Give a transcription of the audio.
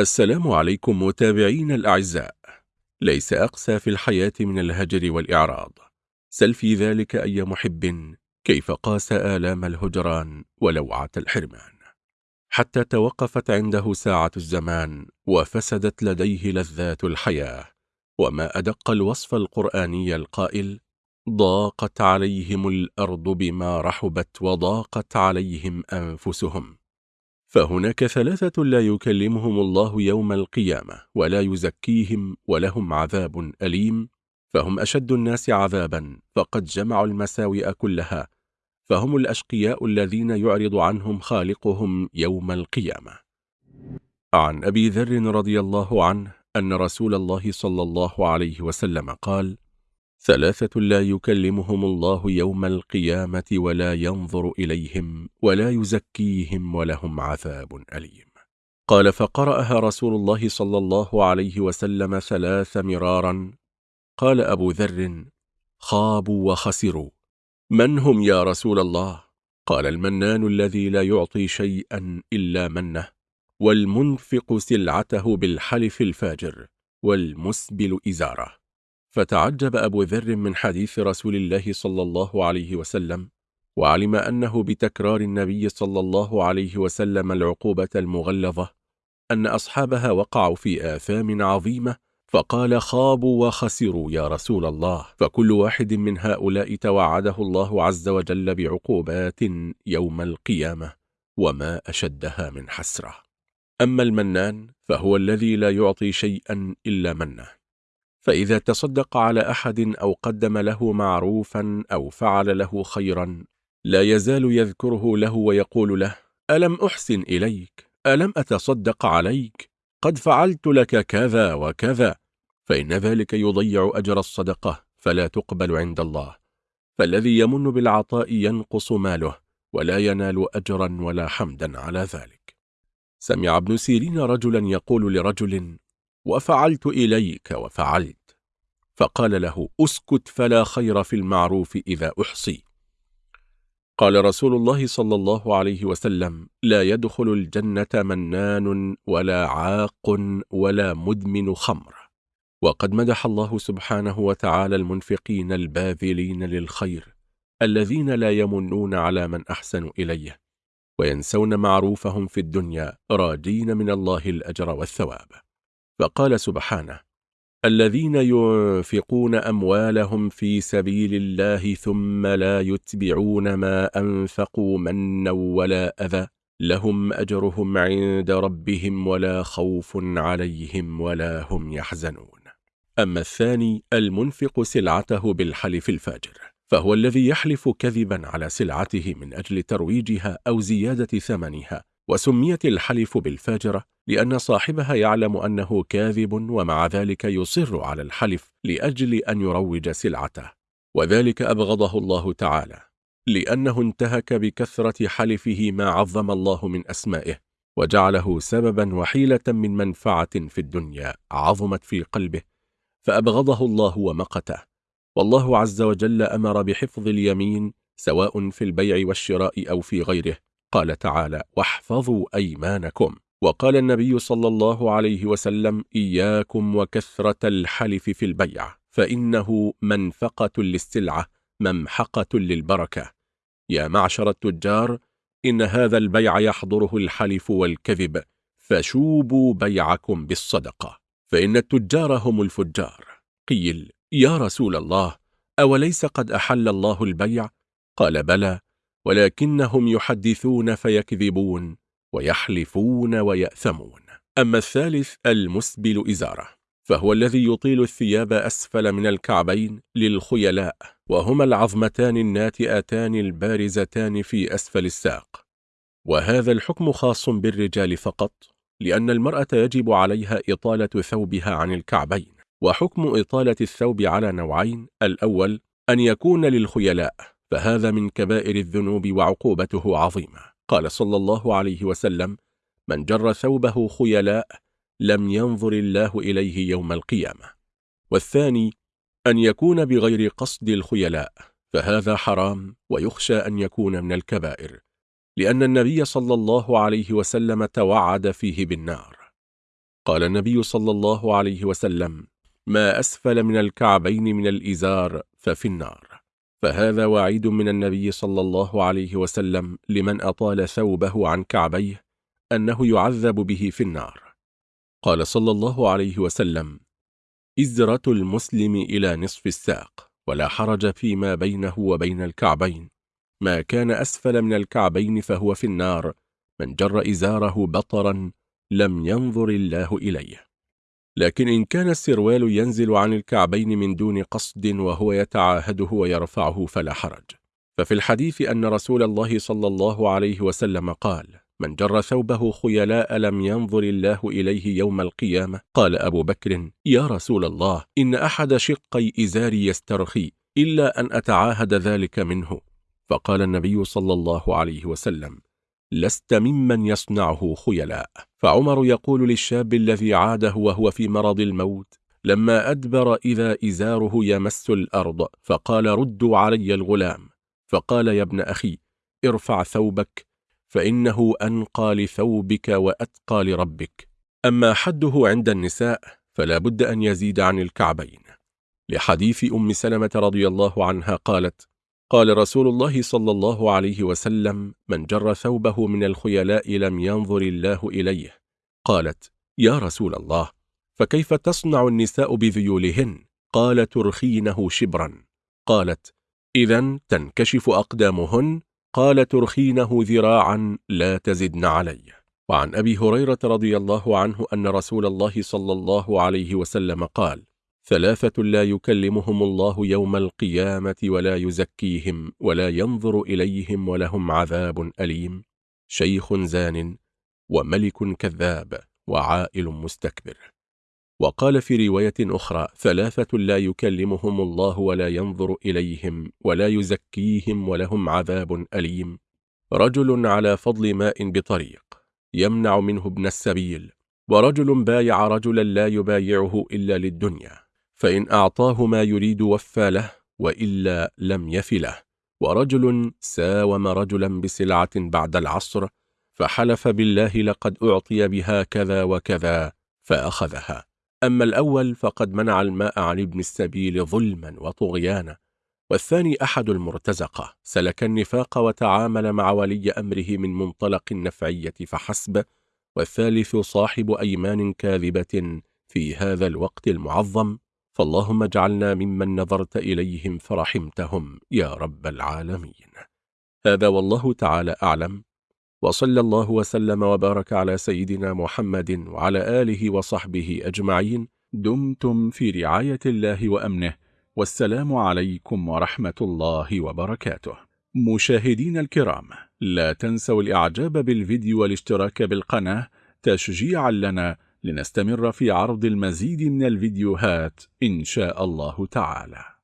السلام عليكم متابعين الأعزاء. ليس أقسى في الحياة من الهجر والإعراض. سل في ذلك أي محب كيف قاس آلام الهجران ولوعة الحرمان. حتى توقفت عنده ساعة الزمان وفسدت لديه لذات الحياة. وما أدق الوصف القرآني القائل ضاقت عليهم الأرض بما رحبت وضاقت عليهم أنفسهم. فهناك ثلاثة لا يكلمهم الله يوم القيامة ولا يزكيهم ولهم عذاب أليم. فهم أشد الناس عذابا فقد جمعوا المساوئ كلها. فهم الأشقياء الذين يعرض عنهم خالقهم يوم القيامة. عن أبي ذر رضي الله عنه أن رسول الله صلى الله عليه وسلم قال ثلاثة لا يكلمهم الله يوم القيامة ولا ينظر إليهم ولا يزكيهم ولهم عذاب أليم. قال فقرأها رسول الله صلى الله عليه وسلم ثلاث مرارا. قال أبو ذر خابوا وخسروا. من هم يا رسول الله؟ قال المنان الذي لا يعطي شيئا إلا منه والمنفق سلعته بالحلف الفاجر والمسبل إزاره. فتعجب أبو ذر من حديث رسول الله صلى الله عليه وسلم وعلم أنه بتكرار النبي صلى الله عليه وسلم العقوبة المغلظة أن أصحابها وقعوا في آثام عظيمة فقال خابوا وخسروا يا رسول الله. فكل واحد من هؤلاء توعده الله عز وجل بعقوبات يوم القيامة وما أشدها من حسرة. أما المنان فهو الذي لا يعطي شيئا إلا منه. فإذا تصدق على أحد أو قدم له معروفا أو فعل له خيرا لا يزال يذكره له ويقول له ألم أحسن إليك؟ ألم أتصدق عليك؟ قد فعلت لك كذا وكذا. فإن ذلك يضيع أجر الصدقة فلا تقبل عند الله. فالذي يمن بالعطاء ينقص ماله ولا ينال أجرا ولا حمدا على ذلك. سمع ابن سيرين رجلا يقول لرجل وفعلت إليك وفعلت. فقال له أسكت فلا خير في المعروف إذا أحصي. قال رسول الله صلى الله عليه وسلم لا يدخل الجنة منان ولا عاق ولا مدمن خمر. وقد مدح الله سبحانه وتعالى المنفقين الباذلين للخير الذين لا يمنون على من أحسن إليه وينسون معروفهم في الدنيا راجين من الله الأجر والثواب. فقال سبحانه الذين ينفقون أموالهم في سبيل الله ثم لا يتبعون ما أنفقوا منا ولا أذى لهم أجرهم عند ربهم ولا خوف عليهم ولا هم يحزنون. أما الثاني المنفق سلعته بالحلف الفاجر فهو الذي يحلف كذبا على سلعته من أجل ترويجها أو زيادة ثمنها وسميت الحلف بالفاجرة لأن صاحبها يعلم أنه كاذب ومع ذلك يصر على الحلف لأجل أن يروج سلعته. وذلك أبغضه الله تعالى لأنه انتهك بكثرة حلفه ما عظم الله من أسمائه وجعله سببا وحيلة من منفعة في الدنيا عظمت في قلبه فأبغضه الله ومقته. والله عز وجل أمر بحفظ اليمين سواء في البيع والشراء أو في غيره قال تعالى واحفظوا أيمانكم. وقال النبي صلى الله عليه وسلم إياكم وكثرة الحلف في البيع فإنه منفقة للسلعة ممحقة للبركة. يا معشر التجار إن هذا البيع يحضره الحلف والكذب فشوبوا بيعكم بالصدقة. فإن التجار هم الفجار. قيل يا رسول الله أوليس قد أحل الله البيع؟ قال بلى ولكنهم يحدثون فيكذبون ويحلفون ويأثمون. أما الثالث المسبل إزارة فهو الذي يطيل الثياب أسفل من الكعبين للخيلاء وهما العظمتان الناتئتان البارزتان في أسفل الساق. وهذا الحكم خاص بالرجال فقط لأن المرأة يجب عليها إطالة ثوبها عن الكعبين. وحكم إطالة الثوب على نوعين الأول أن يكون للخيلاء فهذا من كبائر الذنوب وعقوبته عظيمة. قال صلى الله عليه وسلم من جر ثوبه خيلاء لم ينظر الله إليه يوم القيامة. والثاني أن يكون بغير قصد الخيلاء فهذا حرام ويخشى أن يكون من الكبائر لأن النبي صلى الله عليه وسلم توعد فيه بالنار. قال النبي صلى الله عليه وسلم ما أسفل من الكعبين من الإزار ففي النار. فهذا وعيد من النبي صلى الله عليه وسلم لمن أطال ثوبه عن كعبيه أنه يعذب به في النار. قال صلى الله عليه وسلم إزرة المسلم إلى نصف الساق ولا حرج فيما بينه وبين الكعبين. ما كان أسفل من الكعبين فهو في النار من جر إزاره بطرا لم ينظر الله إليه. لكن إن كان السروال ينزل عن الكعبين من دون قصد وهو يتعاهده ويرفعه فلا حرج. ففي الحديث أن رسول الله صلى الله عليه وسلم قال من جر ثوبه خيلاء لم ينظر الله إليه يوم القيامة. قال أبو بكر يا رسول الله إن أحد شقي إزاري يسترخي إلا أن أتعاهد ذلك منه. فقال النبي صلى الله عليه وسلم لست ممن يصنعه خيلاء. فعمر يقول للشاب الذي عاده وهو في مرض الموت لما أدبر إذا إزاره يمس الأرض فقال ردوا علي الغلام. فقال يا ابن أخي ارفع ثوبك فإنه أنقى لثوبك وأتقى لربك. أما حده عند النساء فلا بد أن يزيد عن الكعبين. لحديث أم سلمة رضي الله عنها قالت قال رسول الله صلى الله عليه وسلم من جر ثوبه من الخيلاء لم ينظر الله إليه. قالت يا رسول الله فكيف تصنع النساء بذيولهن؟ قال ترخينه شبرا. قالت إذا تنكشف أقدامهن؟ قال ترخينه ذراعا لا تزدن علي وعن أبي هريرة رضي الله عنه أن رسول الله صلى الله عليه وسلم قال ثلاثة لا يكلمهم الله يوم القيامة ولا يزكيهم ولا ينظر إليهم ولهم عذاب أليم. شيخ زان وملك كذاب وعائل مستكبر. وقال في رواية أخرى ثلاثة لا يكلمهم الله ولا ينظر إليهم ولا يزكيهم ولهم عذاب أليم. رجل على فضل ماء بطريق يمنع منه ابن السبيل. ورجل بايع رجلا لا يبايعه إلا للدنيا. فإن أعطاه ما يريد وفى له وإلا لم يف له. ورجل ساوم رجلا بسلعة بعد العصر فحلف بالله لقد أعطي بها كذا وكذا فأخذها. أما الأول فقد منع الماء عن ابن السبيل ظلما وطغيانا. والثاني أحد المرتزقة. سلك النفاق وتعامل مع ولي أمره من منطلق النفعية فحسب. والثالث صاحب أيمان كاذبة في هذا الوقت المعظم. فاللهم اجعلنا ممن نظرت إليهم فرحمتهم يا رب العالمين. هذا والله تعالى أعلم. وصلى الله وسلم وبارك على سيدنا محمد وعلى آله وصحبه أجمعين. دمتم في رعاية الله وأمنه. والسلام عليكم ورحمة الله وبركاته. مشاهدين الكرام لا تنسوا الإعجاب بالفيديو والاشتراك بالقناة. تشجيعا لنا لنستمر في عرض المزيد من الفيديوهات إن شاء الله تعالى.